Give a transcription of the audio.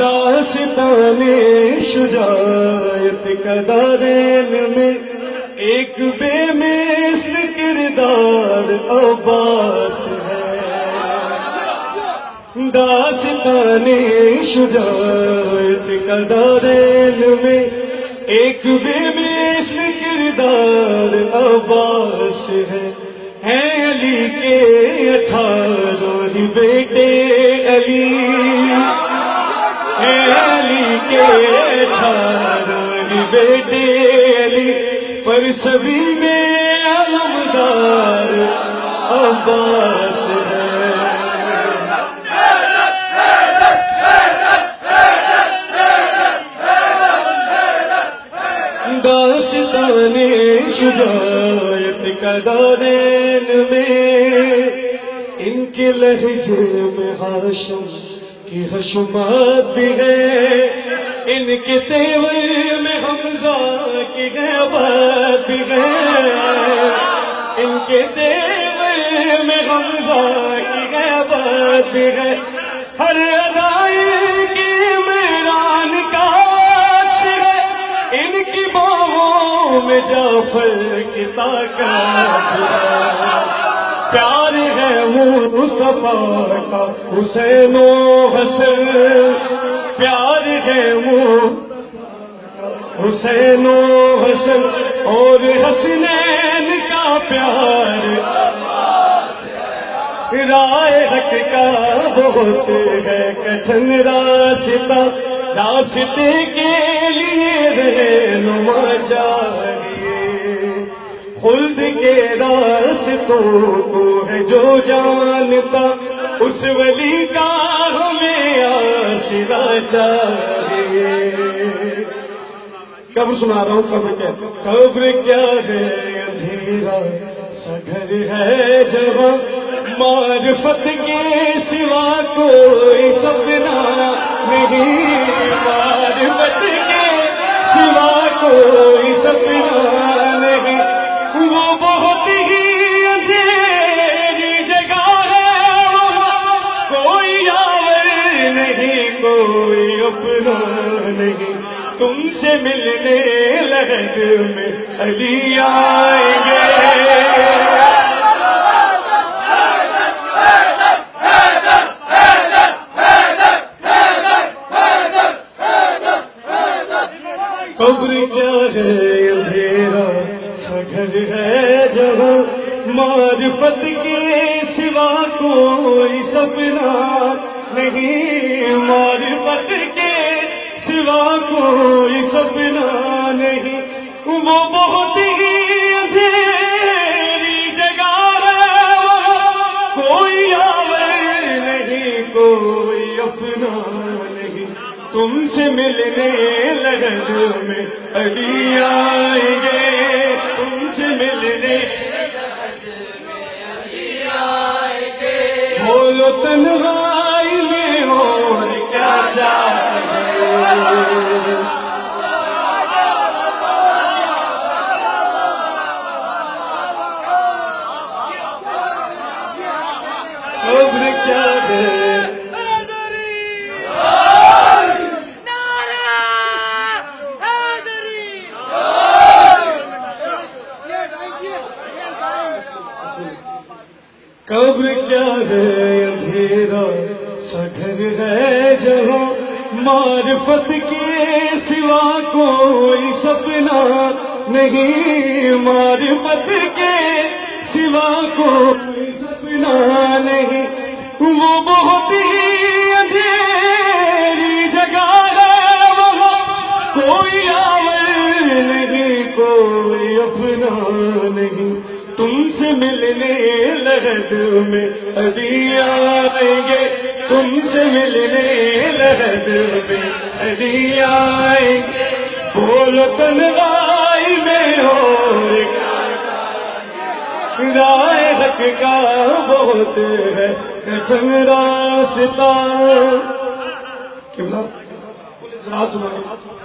داستان شجاعت قدارین میں ایک بے مثل کردار عباس ہے۔ داستان شجاعت قدارین میں ایک بے مثل کردار عباس ہے۔ ہے علی کے اٹھارہ بیٹے علی۔ علی کے اٹھارہ بیٹے علی، پر سبھی میں علمدار عباس ہے۔ داستان شجاعت کا دارین میں، ان کے لہجے میں ہاشم کی حشمات بھی ہے ان کے تیور میں حمزہ کی غیبت بھی ہے۔ ان کے تیور میں حمزہ کی غیبت بھی ہے۔ ہر ادائی کی میران کا عکس ہے۔ ان کی باہوں میں جعفر کی طاقت ہے۔ پیار ہے مصطفیٰ کا حسین و حسن پیار ہے وہ حسین و حسن اور حسنین کا پیار۔ رائے حق کا بہت ہے، کٹھن راستہ راستے کے لیے رہنما چاہیے خلد کے راستوں کو ہے جو جانتا، اس ولی کا ہمیں آسرا چاہیے۔ کب سنا رہا ہوں؟ قبر کیا قبر کیا ہے؟ اندھیرا، سگھر ہے جہاں معرفت کے سوا کوئی سپنا نہیں۔ تم سے ملنے لہد میں علی آئیں گے۔ قبر کیا ہے اندھیرا، سگھر ہے جہاں معرفت کے سوا کوئی سپنا نہیں۔ معرفت کے سوا کوئی سپنا نہیں۔ وہ بہت ہی اندھیری جگہ ہے۔ کوئی آور نہیں، کوئی اپنا نہیں۔ تم سے ملنے لگن میں علی آئیں گے۔ تم سے ملنے بولو تنہائی میں اور کیا چاہیے قبر کیا ہے قبر کیا ہے اندھیرا؟ سگھر ہے جہاں معرفت کے سوا کوئی سپنا نہیں۔ معرفت کے سوا کوئی سپنا نہیں۔ وہ بہت ہی تم سے ملنے لہد میں ابھی آئیں گے۔ تم سے ملنے لہد میں ابھی آئیں گے۔ بولو تنہائی میں ہو رائے حق کا بہت ہے۔ کٹھن راستہ۔ کیوں کملا سنا سنا